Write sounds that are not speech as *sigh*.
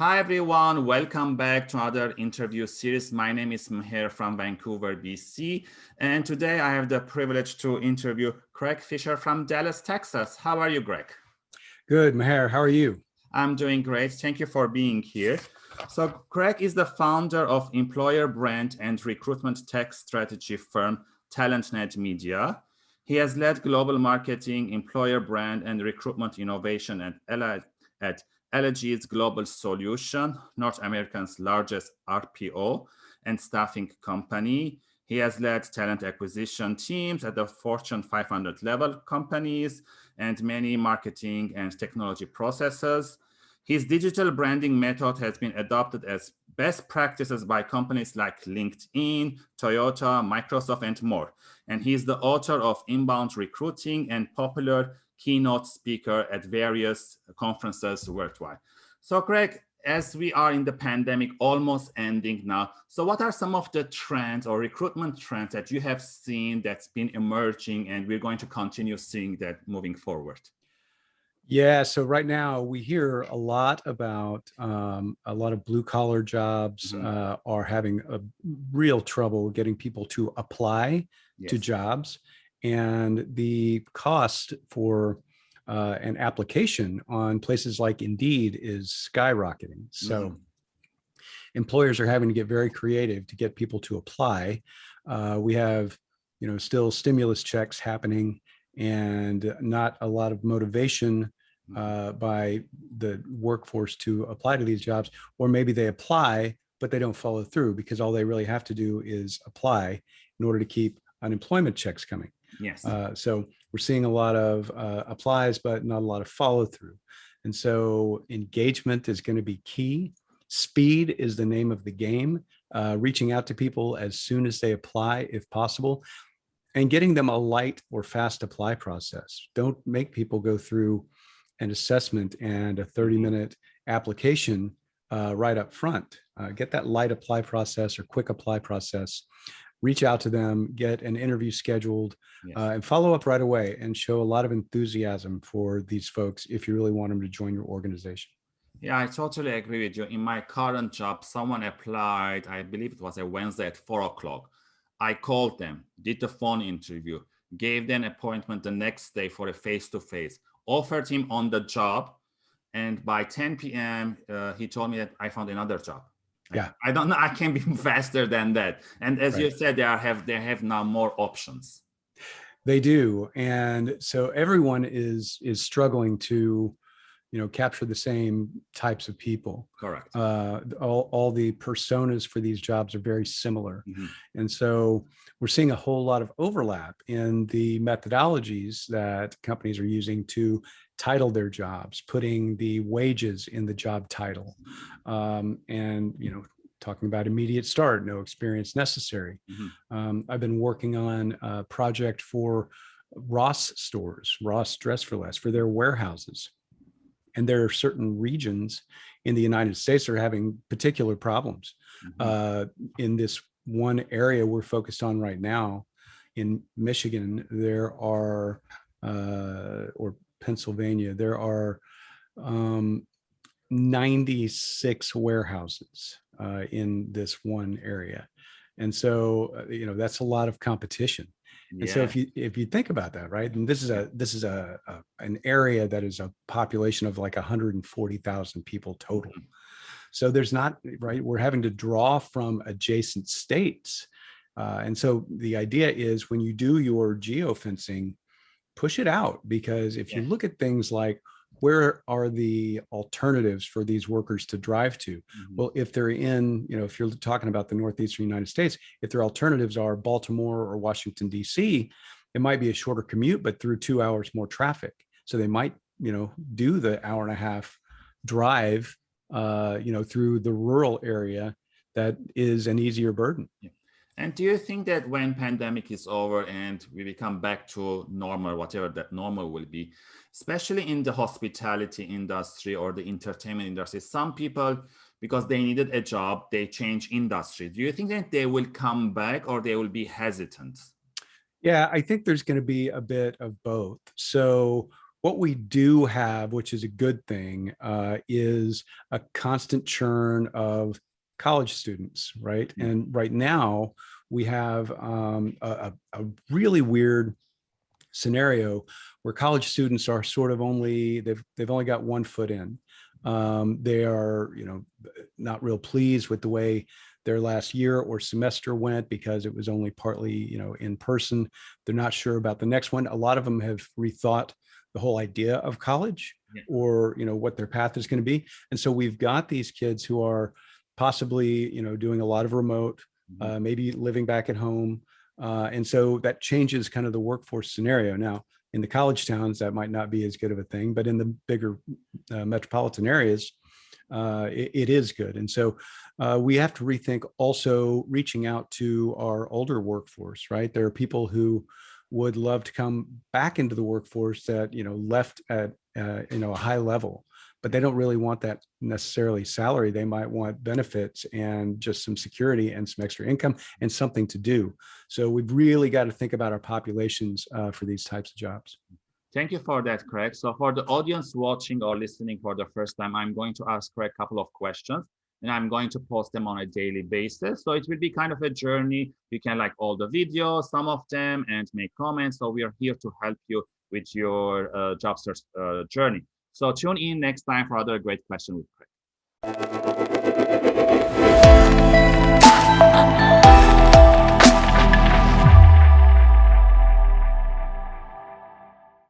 Hi, everyone. Welcome back to another interview series. My name is Meher from Vancouver, BC. And today I have the privilege to interview Craig Fisher from Dallas, Texas. How are you, Craig? Good, Meher. How are you? I'm doing great. Thank you for being here. So Craig is the founder of employer brand and recruitment tech strategy firm, TalentNet Media. He has led global marketing, employer brand, and recruitment innovation at, at Allegis Global Solution, North America's largest RPO and staffing company. He has led talent acquisition teams at the Fortune 500 level companies and many marketing and technology processes. His digital branding method has been adopted as best practices by companies like LinkedIn, Toyota, Microsoft, and more. And he is the author of Inbound Recruiting and popular keynote speaker at various conferences worldwide. So Craig, as we are in the pandemic almost ending now, so what are some of the trends or recruitment trends that you have seen that's been emerging and we're going to continue seeing that moving forward? Yeah, so right now we hear a lot about um, a lot of blue collar jobs mm -hmm. uh, are having a real trouble getting people to apply yes. to jobs and the cost for uh, an application on places like Indeed is skyrocketing. So mm. employers are having to get very creative to get people to apply. Uh, we have, you know, still stimulus checks happening and not a lot of motivation mm. uh, by the workforce to apply to these jobs, or maybe they apply, but they don't follow through because all they really have to do is apply in order to keep unemployment checks coming. Yes. Uh, so we're seeing a lot of uh, applies, but not a lot of follow through. And so engagement is going to be key. Speed is the name of the game. Uh, reaching out to people as soon as they apply, if possible, and getting them a light or fast apply process. Don't make people go through an assessment and a 30 mm-hmm. minute application uh, right up front. Uh, get that light apply process or quick apply process reach out to them, get an interview scheduled, yes. uh, and follow up right away and show a lot of enthusiasm for these folks if you really want them to join your organization. Yeah, I totally agree with you. In my current job, someone applied, I believe it was a Wednesday at four o'clock. I called them, did the phone interview, gave them an appointment the next day for a face-to-face, -face, offered him on the job. And by 10 p.m., uh, he told me that I found another job yeah. I don't know i can be *laughs* faster than that. And as right. you said they are have they have now more options. They do. And so everyone is is struggling to you know capture the same types of people. Correct. Uh all, all the personas for these jobs are very similar. Mm -hmm. and so we're seeing a whole lot of overlap in the methodologies that companies are using to title their jobs, putting the wages in the job title, um, and you know, talking about immediate start, no experience necessary. Mm -hmm. um, I've been working on a project for Ross stores, Ross Dress for Less, for their warehouses. And there are certain regions in the United States that are having particular problems. Mm -hmm. uh, in this one area we're focused on right now, in Michigan, there are, uh, or Pennsylvania, there are um, 96 warehouses uh, in this one area. And so, uh, you know, that's a lot of competition. Yeah. And so if you if you think about that, right, and this is a this is a, a an area that is a population of like 140,000 people total. Mm-hmm. So there's not right. We're having to draw from adjacent states, uh, and so the idea is when you do your geofencing, push it out because if yeah. you look at things like where are the alternatives for these workers to drive to? Mm -hmm. Well, if they're in, you know, if you're talking about the Northeastern United States, if their alternatives are Baltimore or Washington, DC, it might be a shorter commute, but through two hours more traffic. So they might, you know, do the hour and a half drive, uh, you know, through the rural area that is an easier burden. Yeah. And do you think that when pandemic is over and we become back to normal, whatever that normal will be, especially in the hospitality industry or the entertainment industry, some people, because they needed a job, they change industry. Do you think that they will come back or they will be hesitant? Yeah, I think there's going to be a bit of both. So what we do have, which is a good thing, uh, is a constant churn of college students, right? -hmm. And right now we have um, a, a, really weird scenario where college students are sort of only they've they've only got one foot in. Um, they are you know not real pleased with the way their last year or semester went because it was only partly you know in person. They're not sure about the next one. A lot of them have rethought the whole idea of college yeah. or you know what their path is going to be. And so we've got these kids who are possibly you know doing a lot of remote, mm-hmm. uh, maybe living back at home, uh, and so that changes kind of the workforce scenario. Now, in the college towns, that might not be as good of a thing, but in the bigger uh, metropolitan areas, uh, it, it is good. And so uh, we have to rethink also reaching out to our older workforce, right? There are people who would love to come back into the workforce that, you know, left at, uh, you know, a high level but they don't really want that necessarily salary. They might want benefits and just some security and some extra income and something to do. So we've really got to think about our populations uh, for these types of jobs. Thank you for that, Craig. So for the audience watching or listening for the first time, I'm going to ask Craig a couple of questions and I'm going to post them on a daily basis. So it will be kind of a journey. You can like all the videos, some of them, and make comments. So we are here to help you with your uh, job search uh, journey. So tune in next time for other great question with